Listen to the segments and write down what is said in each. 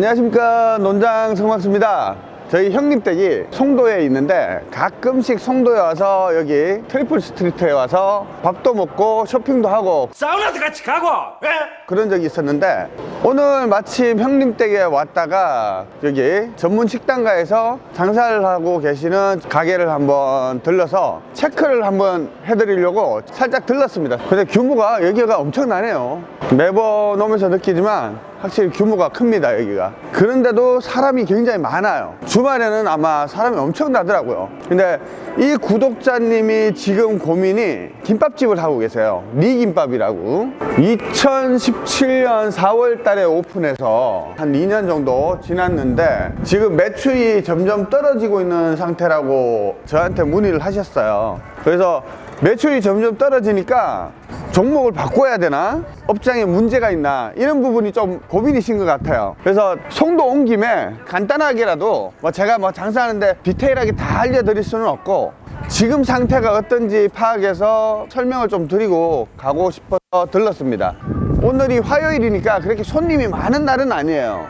안녕하십니까 논장 성막수입니다. 저희 형님댁이 송도에 있는데 가끔씩 송도에 와서 여기 트리플 스트리트에 와서 밥도 먹고 쇼핑도 하고 사우나도 같이 가고 예? 그런 적이 있었는데 오늘 마침 형님 댁에 왔다가 여기 전문 식당가에서 장사를 하고 계시는 가게를 한번 들러서 체크를 한번 해드리려고 살짝 들렀습니다. 근데 규모가 여기가 엄청나네요. 매번 오면서 느끼지만 확실히 규모가 큽니다 여기가. 그런데도 사람이 굉장히 많아요. 주말에는 아마 사람이 엄청 나더라고요. 근데 이 구독자님이 지금 고민이 김밥집을 하고 계세요. 리김밥이라고. 2017년 4월 달에 오픈해서 한 2년 정도 지났는데 지금 매출이 점점 떨어지고 있는 상태라고 저한테 문의를 하셨어요. 그래서 매출이 점점 떨어지니까 종목을 바꿔야 되나? 업장에 문제가 있나? 이런 부분이 좀 고민이신 것 같아요. 그래서 송도 온 김에 간단하게라도 뭐 제가 뭐 장사하는데 디테일하게 다 알려드릴 수는 없고 지금 상태가 어떤지 파악해서 설명을 좀 드리고 가고 싶어서 들렀습니다. 오늘이 화요일이니까 그렇게 손님이 많은 날은 아니에요.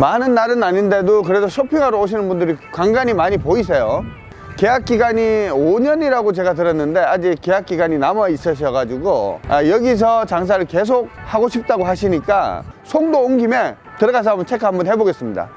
많은 날은 아닌데도 그래도 쇼핑하러 오시는 분들이 간간히 많이 보이세요. 계약 기간이 5년이라고 제가 들었는데 아직 계약 기간이 남아 있으셔가지고 아, 여기서 장사를 계속 하고 싶다고 하시니까 송도 온 김에 들어가서 한번 체크 한번 해보겠습니다.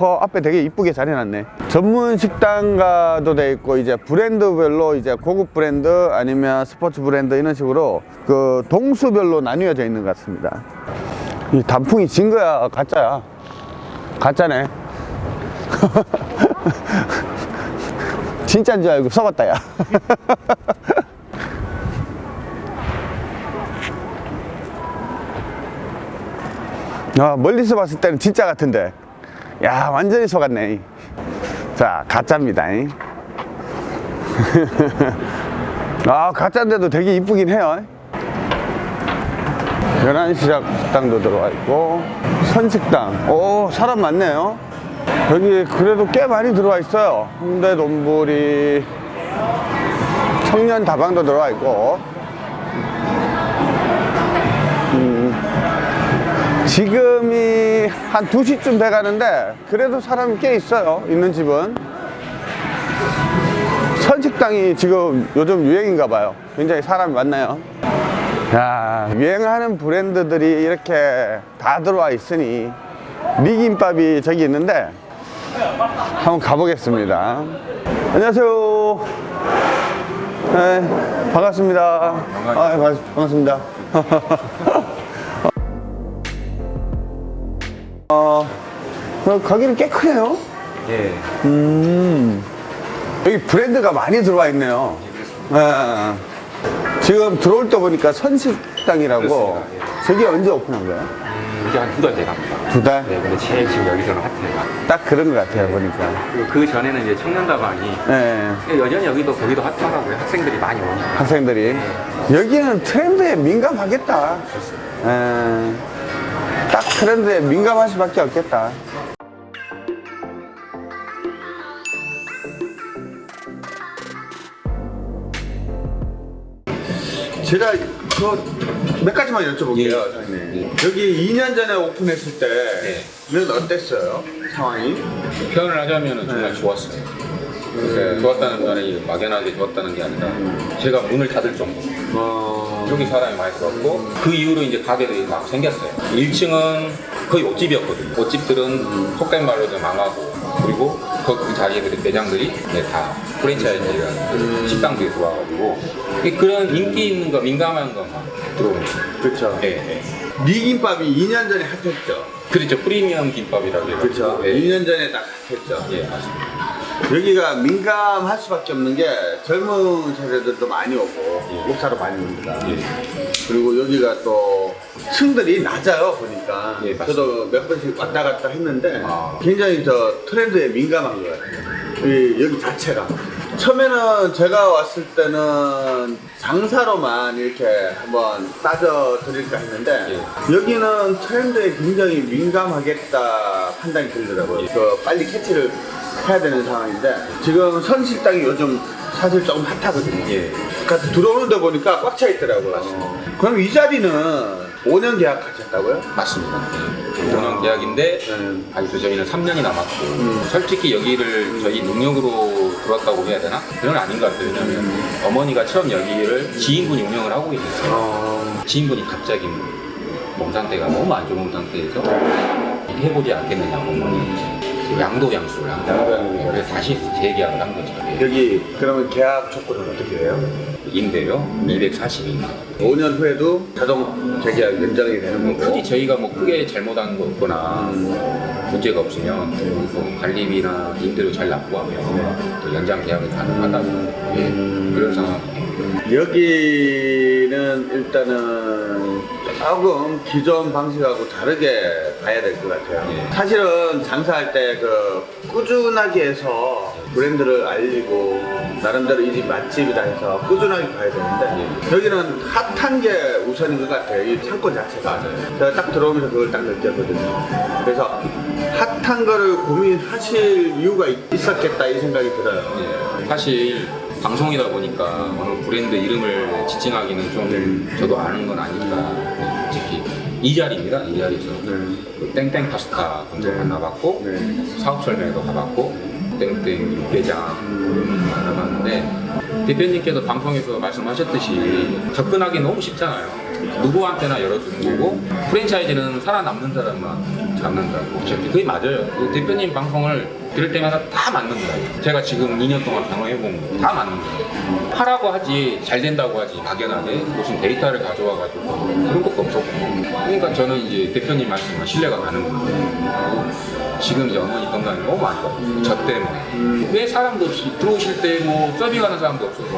허, 앞에 되게 이쁘게 잘 해놨네. 전문 식당가도 돼 있고 이제 브랜드별로 이제 고급 브랜드 아니면 스포츠 브랜드 이런 식으로 그 동수별로 나뉘어져 있는 것 같습니다. 이 단풍이 진 거야 가짜야. 가짜네. 진짜인 줄 알고 속았다 야. 아, 멀리서 봤을 때는 진짜 같은데. 야 완전히 속았네. 자 가짜입니다. 아 가짜인데도 되게 이쁘긴 해요. 11시 식당도 들어와 있고 선식당. 오 사람 많네요. 여기 그래도 꽤 많이 들어와 있어요. 홍대 돈부리 청년 다방도 들어와 있고. 음, 지금이 한 2시쯤 돼 가는데 그래도 사람이 꽤 있어요. 있는 집은. 선식당이 지금 요즘 유행인가 봐요. 굉장히 사람이 많나요 야, 유행하는 브랜드들이 이렇게 다 들어와 있으니 리김밥이 저기 있는데 한번 가보겠습니다. 안녕하세요. 네, 반갑습니다. 아, 네, 반갑습니다. 어, 어, 가게는 꽤 크네요. 예. 음, 여기 브랜드가 많이 들어와 있네요. 네. 지금 들어올 때 보니까 선식당이라고 그렇습니다. 저게 언제 오픈한 거예요? 음, 이제 한 두 달 돼갑니다. 두 달? 네, 근데 제일 지금 여기서는 핫해요. 딱 그런 것 같아요 보니까 그리고 그 전에는 이제 청년다방이 네, 여전히 여기도 거기도 핫하더라고요. 학생들이 많이 오니까. 학생들이 여기는 트렌드에 민감하겠다 네, 딱 트렌드에 민감할 수밖에 없겠다 제가 저몇 가지만 여쭤볼게요 선생님. 여기 2년 전에 오픈했을 때는 어땠어요 상황이? 표현을 하자면 정말 좋았어요. 네, 좋았다는 말이 막연하게 좋았다는 게 아니라 제가 문을 닫을 정도. 어... 여기 사람이 많이 들어왔고 그 이후로 이제 가게들이 막 생겼어요. 1층은 거의 옷집이었거든요. 옷집들은 속된 말로 좀 망하고 그리고 그 자기들의 매장들이 네, 다 프랜차이즈라는 식당들이 들어와가지고 그런 인기 있는 거 민감한 거만 들어오는 거예요. 그렇죠 네, 네. 미김밥이 2년 전에 핫했죠 그렇죠. 프리미엄 김밥이라고 해가지고. 그렇죠 네. 2년 전에 딱 핫했죠 예, 맞습니다. 여기가 민감할 수밖에 없는 게 젊은 세대들도 많이 오고 예. 옷 사러 많이 옵니다. 예. 그리고 여기가 또 층들이 낮아요 보니까 예. 저도 몇 번씩 왔다 갔다 했는데 아. 굉장히 저 트렌드에 민감한. 이, 여기 자체가 처음에는 제가 왔을 때는 장사로만 이렇게 한번 따져 드릴까 했는데 예. 여기는 트렌드에 굉장히 민감하겠다 판단이 들더라고요. 그 빨리 캐치를 해야 되는 상황인데 지금 선식당이 요즘 사실 조금 핫하거든요. 예. 그러니까 들어오는데 보니까 꽉 차 있더라고요. 그럼 이 자리는 5년 계약하셨다고요? 맞습니다. 예. 5년 계약인데 네. 아직 도 저희는 3년이 남았고 솔직히 여기를 저희 능력으로 들어왔다고 해야 되나? 그건 아닌 것 같아요. 왜냐면 어머니가 처음 여기를 지인분이 운영을 하고 계셨어요. 어, 지인분이 갑자기 몸 상태가 너무 안 좋은 상태에서 해보지 않겠느냐고 어머니 양도 양수를 한 거예요. 그래서 다시 재계약을 한 거죠. 예. 여기 그러면 계약 조건은 어떻게 해요? 임대료 240인 5년 후에도 자동 재계약 연장이 되는 거고. 굳이 저희가 뭐 크게 잘못한 거 없거나 문제가 없으면 뭐 관리비나 임대료 잘 납부하면 또 연장 계약이 가능하다고 예, 그런 상황이에요. 여기는 일단은 조금 기존 방식하고 다르게 봐야 될 것 같아요. 예. 사실은 장사할 때 그 꾸준하게 해서 브랜드를 알리고 나름대로 이 집 맛집이다 해서 꾸준하게 가야 되는데 예. 여기는 핫한 게 우선인 것 같아요. 이 상권 자체가. 맞아요. 제가 딱 들어오면서 그걸 딱 느꼈거든요. 그래서 핫한 거를 고민하실 이유가 있- 있었겠다 이 생각이 들어요. 예, 사실 방송이다 보니까 어느 브랜드 이름을 지칭하기는 좀 저도 아는 건 아니까 네, 솔직히 이 자리입니다. 이 자리에서 그 땡땡 파스타 먼저 네. 만나봤고 네. 사업 설명회도 가봤고 땡땡 육개장 만나봤는데 대표님께서 방송에서 말씀하셨듯이 접근하기 너무 쉽잖아요. 누구한테나 열어주는 거고 프랜차이즈는 살아남는 사람만 잡는다고 어차피 그게 맞아요. 그 대표님 방송을 들을 때마다 다 맞는 거예요. 제가 지금 2년 동안 경험해본 거다 맞는 거예요. 하라고 하지 잘 된다고 하지 막연하게 무슨 데이터를 가져와가지고 그런 것도 없었고 그러니까 저는 이제 대표님 말씀에 신뢰가 가는. 그리고 지금 이제 어머니 건강이 너무 안 좋아. 저 때문에. 왜 사람도 없이 들어오실 때 뭐 서빙하는 사람도 없어서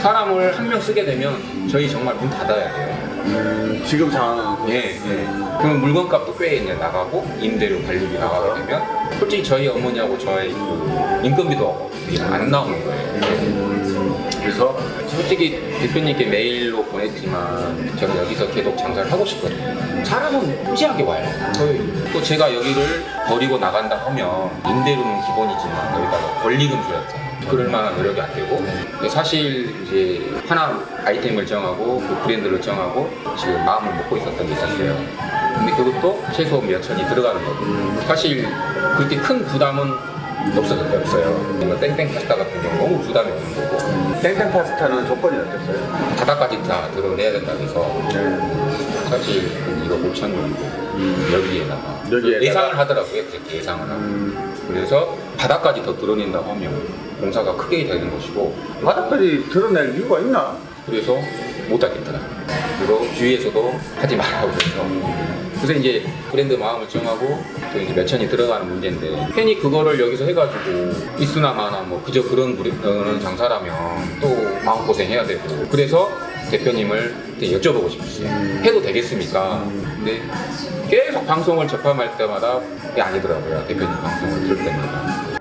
사람을 한 명 쓰게 되면 저희 정말 문 닫아야 돼요. 음, 지금 상황은 예, 예. 그럼 물건값도 꽤 이제 나가고 임대료 관리비 나가게 되면 솔직히 저희 어머니하고 저의 그 인건비도 안 나오는 거예요. 그래서 솔직히 대표님께 메일로 보냈지만 저는 여기서 계속 장사를 하고 싶거든요. 사람은 무지하게 와요. 저희 또 제가 여기를 버리고 나간다 하면 임대료는 기본이지만 여기다가 권리금 줘야죠. 그럴 만한 노력이 안 되고 사실 이제 하나 아이템을 정하고 그 브랜드를 정하고 지금 마음을 먹고 있었던 게 있었어요. 근데 그것도 최소 몇 천이 들어가는 거고 사실 그렇게 큰 부담은 없어졌어요. 없어요. 뭔가 땡땡 파스타 같은 경우 너무 부담이 없는 거고 땡땡 파스타는 조건이 어땠어요? 바닥까지 다 드러내야 된다 해서 사실 한 1억 5천 정도 여기에다가 여기에다가? 예상을 하더라고요. 그렇게 예상을 하고 그래서 바닥까지 더 드러낸다고 하면 공사가 크게 되는 것이고 바닥까지 드러낼 이유가 있나? 그래서 못 하겠더라고요. 그리고 주위에서도 하지 말라고 해서 그래서 이제 브랜드 마음을 정하고 또 이제 몇 천이 들어가는 문제인데 괜히 그거를 여기서 해가지고 있으나 마나 뭐 그저 그런 장사라면 또 마음고생 해야 되고 그래서 대표님을 여쭤보고 싶었어요. 해도 되겠습니까? 근데 계속 방송을 접함할 때마다 그게 아니더라고요. 대표님 방송을 들을 때마다.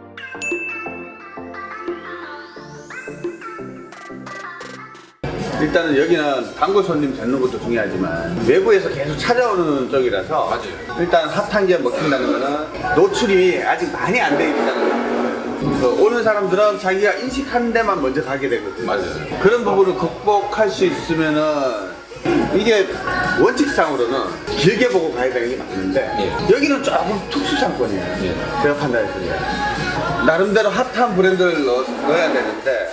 일단은 여기는 단골 손님 잡는 것도 중요하지만 외부에서 계속 찾아오는 쪽이라서 맞아요. 일단 핫한 게 먹힌다는 거는 노출이 아직 많이 안 돼 있다는 거예요. 그 오는 사람들은 자기가 인식하는 데만 먼저 가게 되거든요. 맞아요. 그런 부분을 극복할 수 있으면은 이게 원칙상으로는 길게 보고 가야 되는 게 맞는데 예. 여기는 조금 특수 상권이에요. 예. 제가 판단했을 때 나름대로 핫한 브랜드를 넣, 넣어야 되는데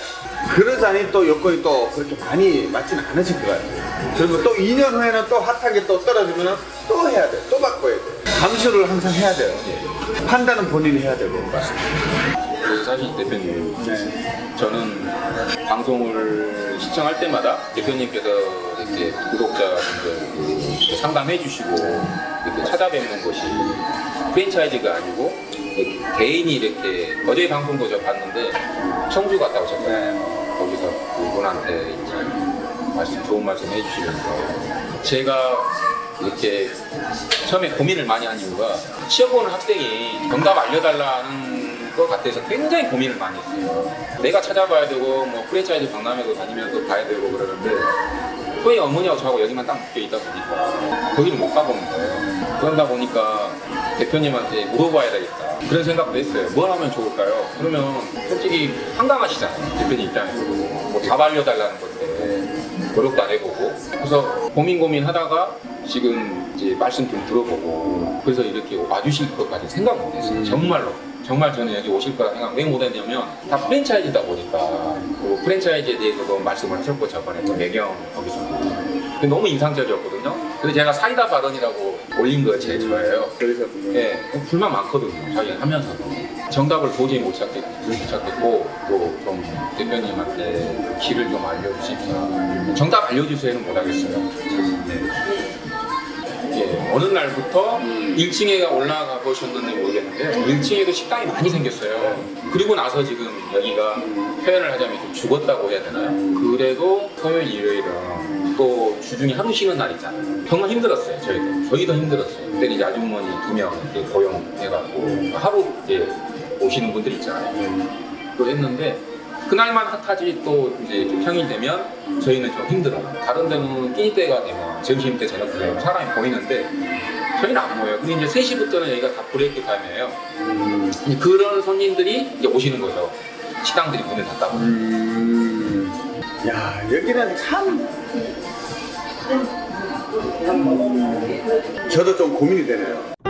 그러자니 또 여건이 또 그렇게 많이 맞지는 않으실 것 같아요. 그리고 또 2년 후에는 또 핫한 게 또 떨어지면 또 해야 돼. 또 바꿔야 돼. 감수를 항상 해야 돼요. 판단은 본인이 해야 되고. 사실 대표님 네. 저는 방송을 시청할 때마다 대표님께서 이렇게 구독자분들 상담해 주시고 이렇게 찾아뵙는 것이 프랜차이즈가 아니고 이렇게 개인이 이렇게 어제 방송도 저 봤는데 청주 갔다 오셨잖아요. 그분한테 이제 말씀 좋은 말씀 해주시면서 제가 이렇게 처음에 고민을 많이 한 이유가 시험 보는 학생이 정답 알려달라는 것 같아서 굉장히 고민을 많이 했어요. 내가 찾아봐야 되고 뭐 프랜차이즈 박람회도 다니면서 봐야 되고 그러는데 소희 어머니하고 저하고 여기만 딱 묶여 있다 보니까 거기를 못 가보는 거예요. 그러다 보니까 대표님한테 물어봐야 되겠다. 그런 생각도 했어요. 뭘 하면 좋을까요? 그러면 솔직히 황당하시잖아요. 대표님 입장에서. 뭐 잡아려달라는 건데 노력도 안 해보고. 그래서 고민 고민 하다가 지금 이제 말씀 좀 들어보고 그래서 이렇게 와주실 것까지 생각 못 했어요. 정말로. 정말 저는 여기 오실 거라 생각 왜 못했냐면 다 프랜차이즈다 보니까 그 프랜차이즈에 대해서도 말씀을 하셨고 저번에 그 매경 거기서 너무 인상적이었거든요. 그래서 제가 사이다 발언이라고 올린 거 제일 좋아해요. 그래서 예, 불만 많거든요. 자기 하면서도 정답을 도저히 못 찾겠, 못 찾겠고 또 좀 대표님한테 그 길을 좀 알려주십사. 정답 알려주세요는 못하겠어요. 네. 예, 어느 날부터 1층에 올라가 보셨는지 모르겠는데 1층에도 식당이 많이 생겼어요. 그리고 나서 지금 여기가 표현을 하자면 좀 죽었다고 해야 되나요? 그래도 토요일, 일요일은 또 주중에 하루 쉬는 날 있잖아요. 정말 힘들었어요, 저희도. 저희도 힘들었어요. 그때는 이제 아주머니 두 명 고용해갖고 하루 이제 오시는 분들 있잖아요. 그걸 했는데 그날만 핫하지 또 이제 좀 평일 되면 저희는 좀 힘들어요. 다른 데는 끼니 때가 되면 점심 때 저녁 때 되면 사람이 보이는데 저희는 안 모여요. 근데 이제 3시부터는 여기가 다 브레이크 타임이에요. 이제 그런 손님들이 이제 오시는 거죠. 식당들이 문을 닫다 보니. 음. 야, 여기는 참. 저도 좀 고민이 되네요.